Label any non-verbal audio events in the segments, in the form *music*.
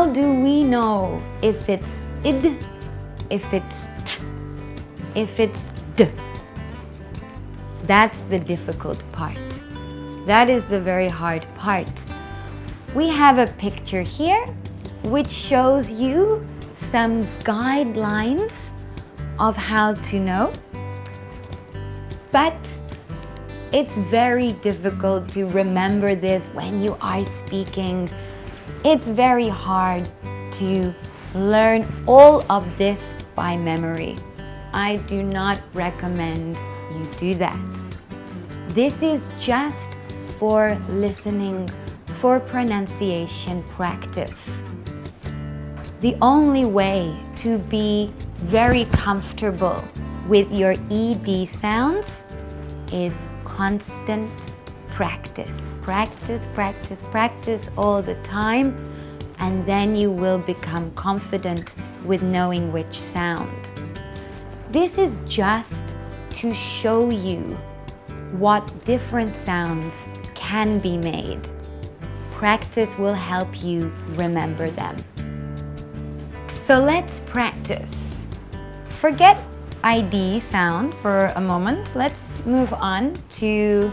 How do we know if it's id, if it's t, if it's d? That's the difficult part. That is the very hard part. We have a picture here which shows you some guidelines of how to know. But it's very difficult to remember this when you are speaking. It's very hard to learn all of this by memory. I do not recommend you do that. This is just for listening, for pronunciation practice. The only way to be very comfortable with your ED sounds is constant practice. Practice, practice, practice all the time and then you will become confident with knowing which sound. This is just to show you what different sounds can be made. Practice will help you remember them. So let's practice. Forget ID sound for a moment. Let's move on to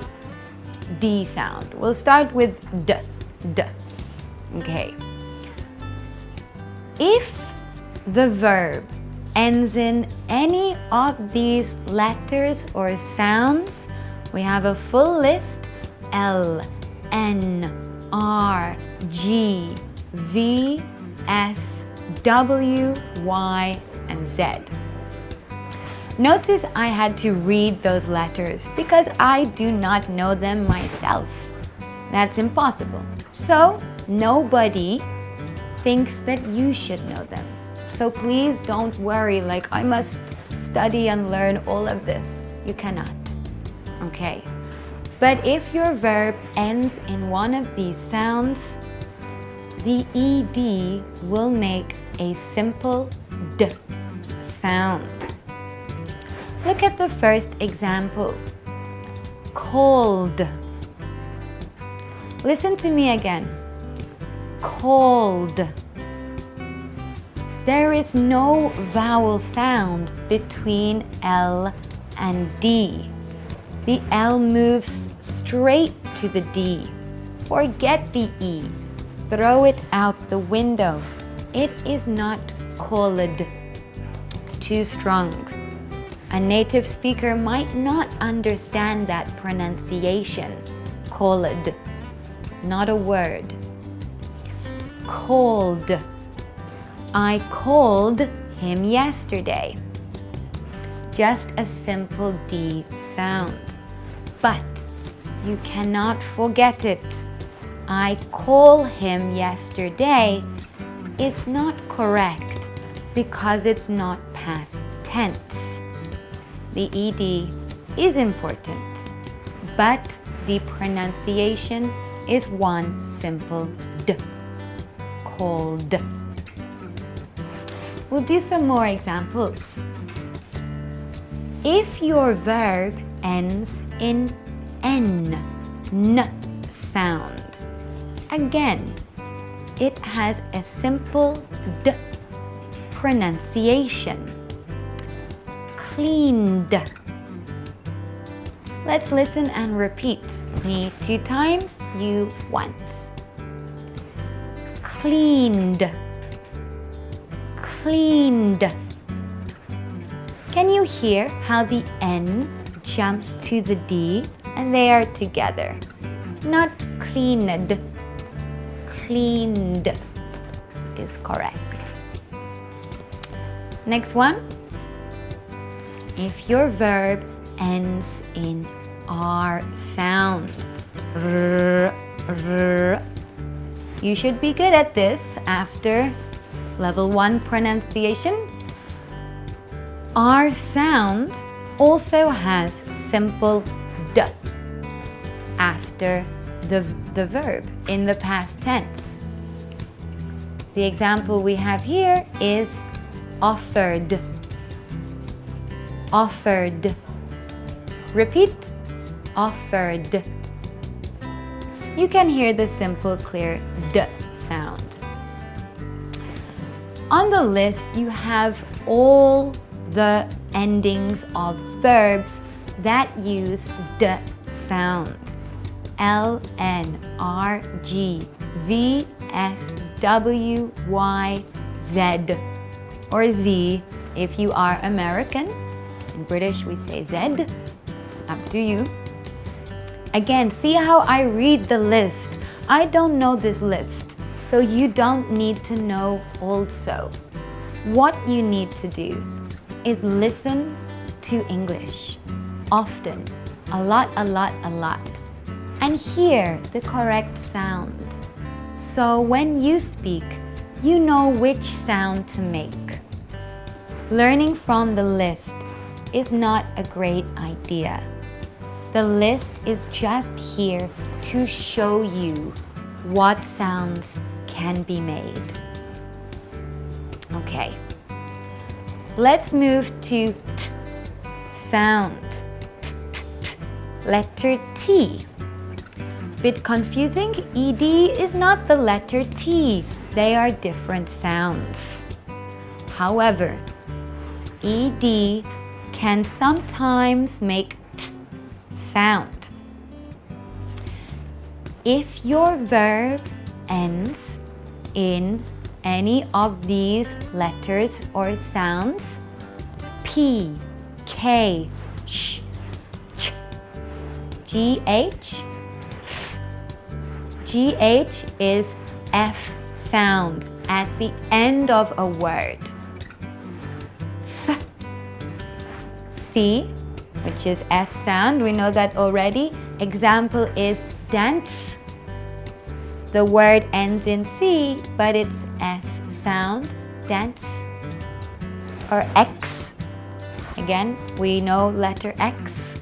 D sound. We'll start with D, D. Okay. If the verb ends in any of these letters or sounds, we have a full list L, N, R, G, V, S, W, Y, and Z. Notice I had to read those letters because I do not know them myself. That's impossible. So nobody thinks that you should know them. So please don't worry like I must study and learn all of this. You cannot. Okay. But if your verb ends in one of these sounds, the ED will make a simple D sound. Look at the first example. Cold. Listen to me again. Cold. There is no vowel sound between L and D. The L moves straight to the D. Forget the E. Throw it out the window. It is not cold. It's too strong. A native speaker might not understand that pronunciation. Cold. Not a word. Cold. I called him yesterday. Just a simple D sound. But you cannot forget it. I call him yesterday is not correct because it's not past tense. The ED is important, but the pronunciation is one simple D. Called. We'll do some more examples. If your verb ends in N, N sound, again, it has a simple D pronunciation. Cleaned. Let's listen and repeat. Me two times, you once. Cleaned cleaned. Can you hear how the N jumps to the D and they are together? Not cleaned. Cleaned is correct. Next one. If your verb ends in R sound, you should be good at this after Level 1 pronunciation. R sound also has simple D after the, the verb in the past tense. The example we have here is offered. Offered. Repeat. Offered. You can hear the simple clear D sound. On the list, you have all the endings of verbs that use the sound. L, N, R, G, V, S, W, Y, Z, or Z if you are American. In British, we say Z. Up to you. Again, see how I read the list. I don't know this list, so you don't need to know also. What you need to do is listen to English often, a lot, a lot, a lot, and hear the correct sound. So when you speak, you know which sound to make. Learning from the list is not a great idea. The list is just here to show you what sounds can be made. Okay, let's move to t sound. T, t, t. Letter T. Bit confusing, ED is not the letter T. They are different sounds. However, ED can sometimes make T sound. If your verb ends in any of these letters or sounds, P, K, sh, ch, GH, f. GH is F sound at the end of a word. C, which is S sound, we know that already. Example is dance. The word ends in C, but it's S sound, dance. Or X, again, we know letter X.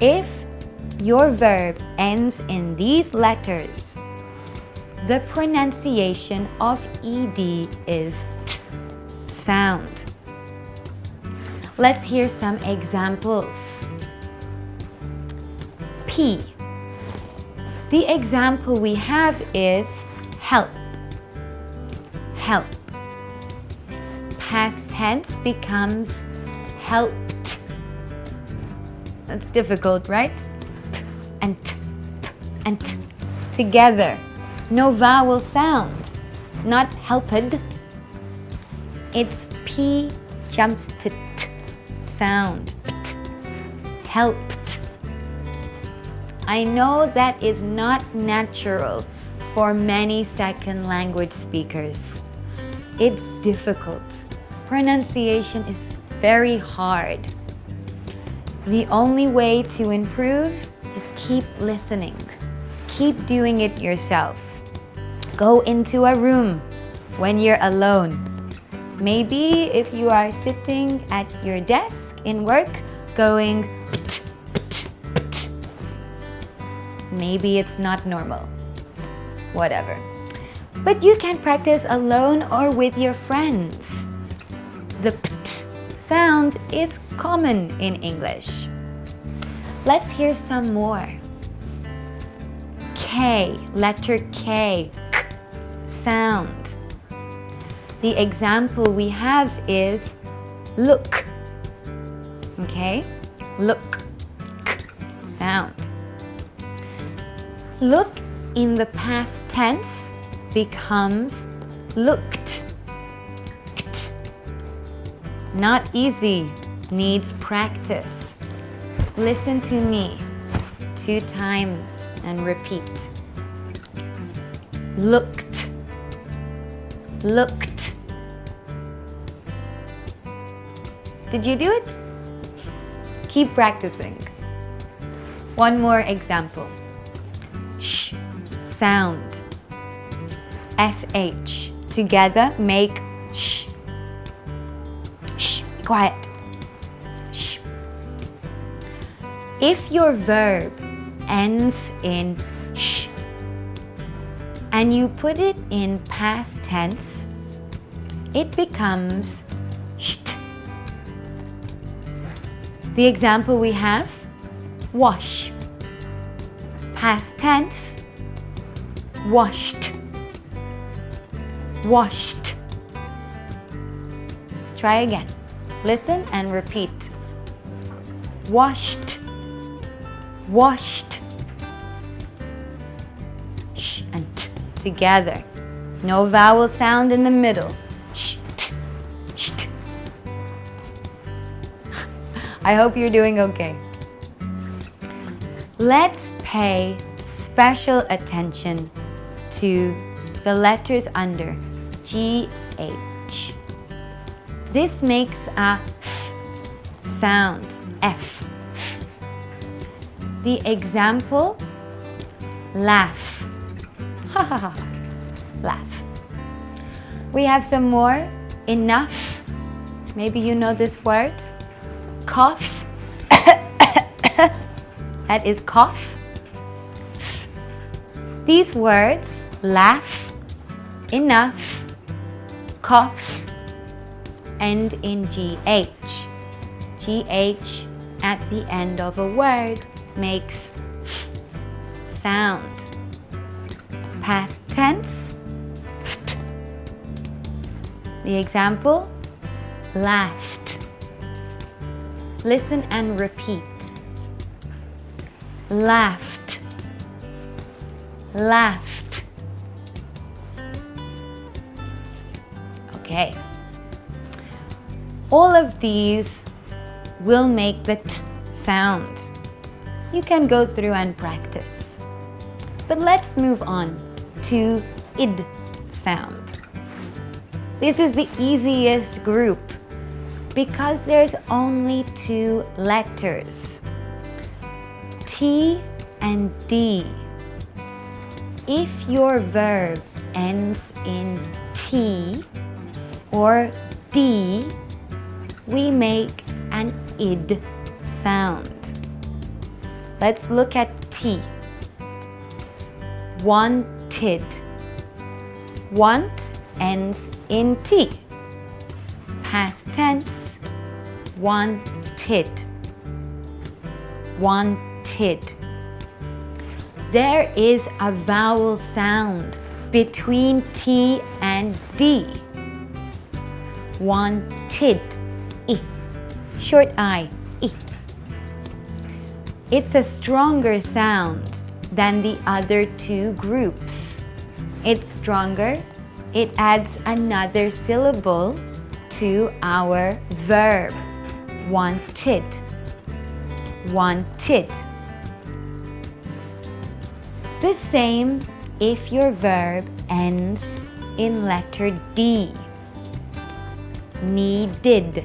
If your verb ends in these letters, the pronunciation of ED is T sound. Let's hear some examples. P. The example we have is help. Help. Past tense becomes helped. That's difficult, right? P and t, p and t together. No vowel sound, not helped. It's P jumps to T sound. Helped. I know that is not natural for many second language speakers. It's difficult. Pronunciation is very hard. The only way to improve is keep listening. Keep doing it yourself. Go into a room when you're alone. Maybe if you are sitting at your desk in work going. Maybe it's not normal. Whatever. But you can practice alone or with your friends. The pt sound is common in English. Let's hear some more. K, letter K, k sound. The example we have is look. Okay? Look. K sound. Look in the past tense becomes looked. Kt. Not easy, needs practice. Listen to me two times and repeat. Looked. Looked. Did you do it? Keep practicing. One more example. Sh sound. SH. Together make sh. Shh, be quiet. Shh. If your verb ends in sh and you put it in past tense, it becomes The example we have, wash. Past tense, washed. Washed. Try again. Listen and repeat. Washed, washed. Sh and t together. No vowel sound in the middle. I hope you're doing okay. Let's pay special attention to the letters under GH. This makes a f sound, F. The example, laugh. Ha ha ha, laugh. We have some more, enough. Maybe you know this word. Cough. *coughs* that is cough. These words, laugh, enough, cough, end in GH. GH at the end of a word makes sound. Past tense, the example, laughed. Listen and repeat. Laughed. Laughed. Okay. All of these will make the t sound. You can go through and practice. But let's move on to id sound. This is the easiest group because there's only two letters. T and D. If your verb ends in T or D, we make an id sound. Let's look at T. Wanted. Want ends in T. Past tense, wanted. Wanted. There is a vowel sound between T and D. Wanted. I. Short I. I. It's a stronger sound than the other two groups. It's stronger. It adds another syllable to our verb. Wanted. Wanted. The same if your verb ends in letter D. Needed.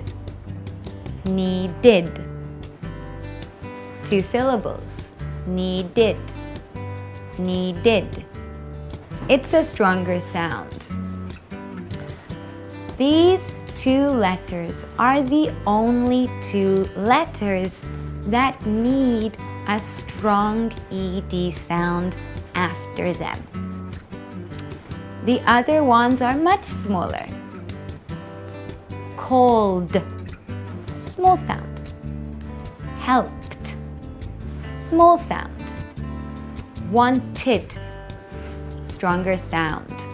Needed. Two syllables. Needed. Needed. It's a stronger sound. These two letters are the only two letters that need a strong ED sound after them. The other ones are much smaller. Cold, small sound. Helped, small sound. Wanted, stronger sound.